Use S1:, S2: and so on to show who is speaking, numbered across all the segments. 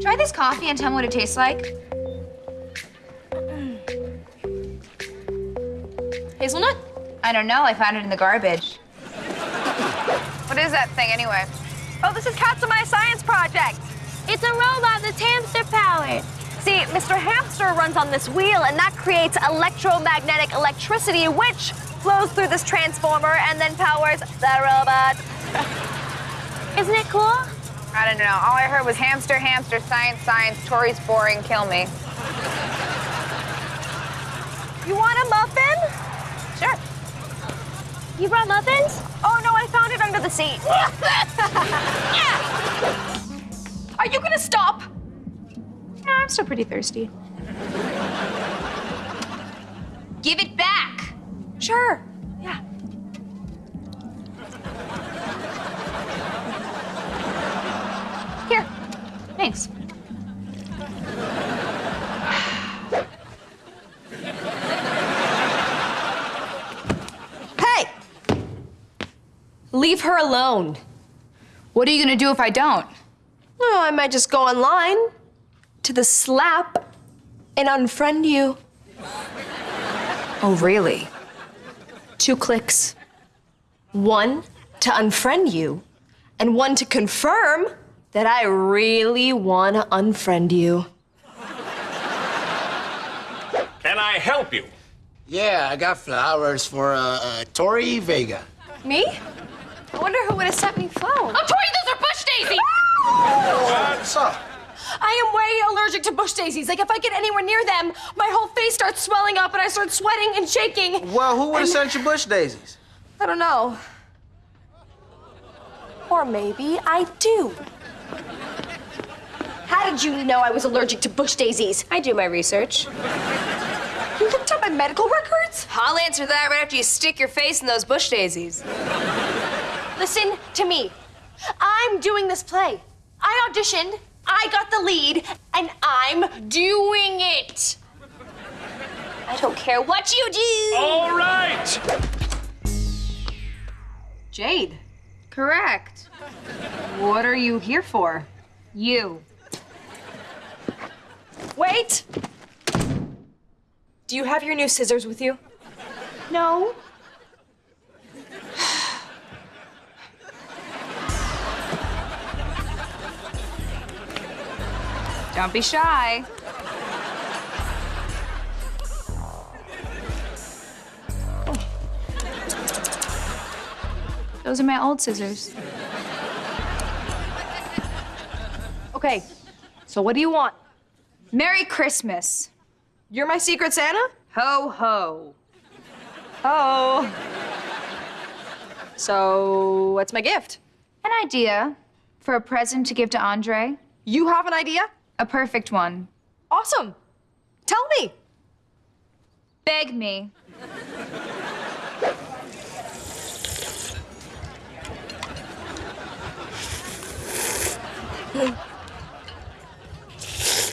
S1: Try this coffee and tell me what it tastes like. Mm.
S2: Hazelnut?
S1: I don't know. I found it in the garbage.
S3: What is that thing anyway? Oh, this is My Science Project.
S2: It's a robot that's hamster powered.
S3: See, Mr. Hamster runs on this wheel, and that creates electromagnetic electricity, which flows through this transformer and then powers the robot.
S2: Isn't it cool?
S3: I don't know. All I heard was hamster, hamster, science, science, Tori's boring, kill me. You want a muffin? Sure.
S2: You brought muffins?
S3: Oh, no, I found it under the seat.
S2: Are you gonna stop?
S1: No, I'm still pretty thirsty. Give it back.
S3: Sure. Yeah.
S1: Here. Thanks.
S2: Hey! Leave her alone.
S1: What are you gonna do if I don't?
S2: Oh, I might just go online to the slap and unfriend you.
S1: Oh, really?
S2: Two clicks. One to unfriend you, and one to confirm that I really want to unfriend you.
S4: Can I help you?
S5: Yeah, I got flowers for uh, uh, Tori Vega.
S2: Me? I wonder who would have sent me flowers.
S6: Oh, Tori, those are bush daisies!
S5: What's up?
S2: I am way allergic to bush daisies. Like, if I get anywhere near them, my whole face starts swelling up and I start sweating and shaking.
S5: Well, who would have sent you bush daisies?
S2: I don't know. Or maybe I do. How did you know I was allergic to bush daisies?
S6: I do my research.
S2: You looked up my medical records?
S6: I'll answer that right after you stick your face in those bush daisies.
S2: Listen to me. I'm doing this play. I auditioned, I got the lead, and I'm doing it. I don't care what you do.
S4: All right!
S6: Jade,
S1: Correct.
S6: What are you here for?
S1: You.
S2: Wait. Do you have your new scissors with you?
S1: No. Don't be shy. Those are my old scissors.
S2: Okay. So what do you want?
S1: Merry Christmas.
S2: You're my secret Santa?
S1: Ho ho.
S2: Oh. So, what's my gift?
S1: An idea for a present to give to Andre.
S2: You have an idea?
S1: A perfect one.
S2: Awesome. Tell me.
S1: Beg me.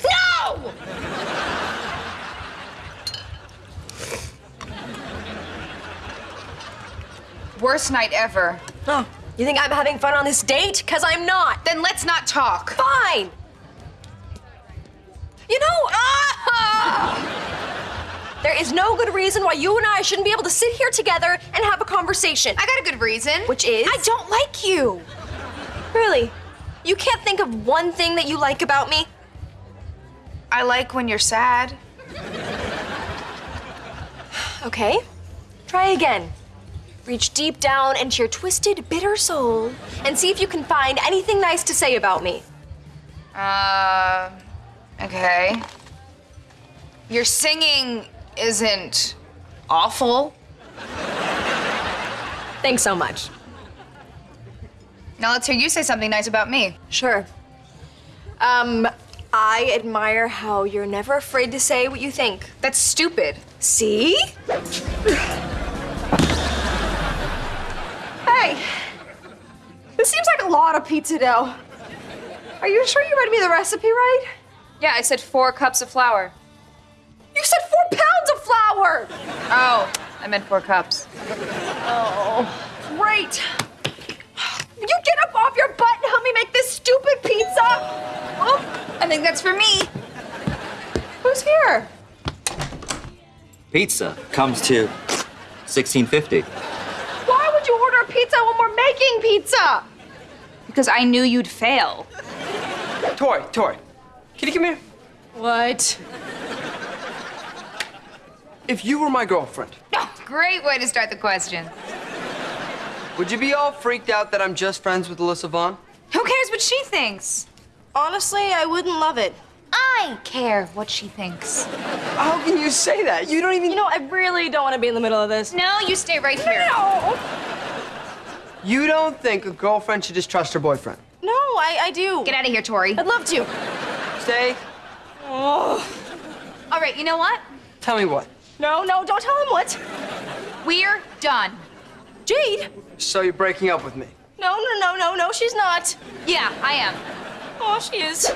S2: No!
S1: Worst night ever.
S2: Oh, you think I'm having fun on this date? Because I'm not.
S1: Then let's not talk.
S2: Fine. You know, ah! there is no good reason why you and I shouldn't be able to sit here together and have a conversation.
S1: I got a good reason.
S2: Which is? I don't like you. Really? You can't think of one thing that you like about me?
S1: I like when you're sad.
S2: Okay. Try again. Reach deep down into your twisted, bitter soul and see if you can find anything nice to say about me.
S1: Uh, okay. Your singing isn't awful.
S2: Thanks so much.
S1: Now let's hear you say something nice about me.
S2: Sure. Um, I admire how you're never afraid to say what you think.
S1: That's stupid.
S2: See? Hey, this seems like a lot of pizza dough. Are you sure you read me the recipe right?
S6: Yeah, I said four cups of flour.
S2: You said four pounds of flour!
S6: Oh, I meant four cups.
S2: Oh, great. You get up off your butt and help me me make this stupid pizza?
S1: Oh, I think that's for me.
S2: Who's here?
S7: Pizza comes to 1650.
S2: Why would you order a pizza when we're making pizza?
S1: Because I knew you'd fail.
S8: Tori, Tori, can you come here?
S2: What?
S8: If you were my girlfriend,
S1: Oh, great way to start the question.
S8: would you be all freaked out that I'm just friends with Alyssa Vaughn?
S1: Who cares what she thinks?
S2: Honestly, I wouldn't love it.
S1: I care what she thinks.
S8: How can you say that? You don't even.
S2: You know, I really don't want to be in the middle of this.
S1: No, you stay right here.
S2: No,
S8: You don't think a girlfriend should just trust her boyfriend?
S2: no, I, I do.
S1: Get out of here, Tori.
S2: I'd love to.
S8: Stay. Oh.
S1: All right, you know what?
S8: Tell me what.
S2: No, no, don't tell him what.
S1: We're done.
S2: Jade.
S8: So you're breaking up with me?
S2: No, no, no, no, no, she's not.
S1: Yeah, I am.
S2: Oh, she is.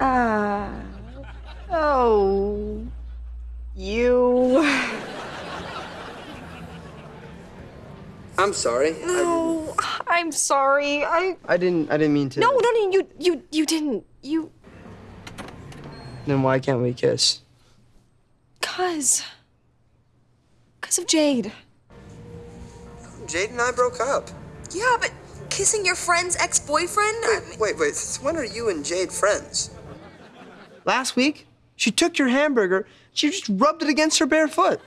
S2: Ah. oh. You.
S8: I'm sorry. I,
S2: Oh, I'm sorry. I.
S8: I didn't. I didn't mean to.
S2: No, no, no, you, you, you didn't. You.
S8: Then why can't we kiss?
S2: Cause. Cause of Jade.
S9: Jade and I broke up.
S6: Yeah, but kissing your friend's ex-boyfriend? I mean,
S9: Wait, wait. When are you and Jade friends?
S8: Last week, she took your hamburger. She just rubbed it against her bare foot.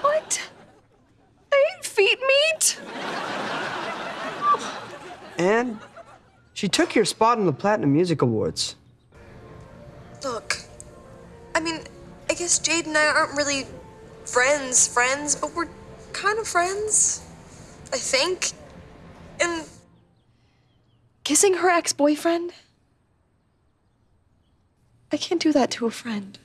S2: What? I ate feet meat?
S8: And she took your spot in the Platinum Music Awards.
S6: look, I mean, I guess Jade and I aren't really friends, friends, but we're kind of friends. I think. And
S2: Kissing her ex boyfriend? I can't do that to a friend.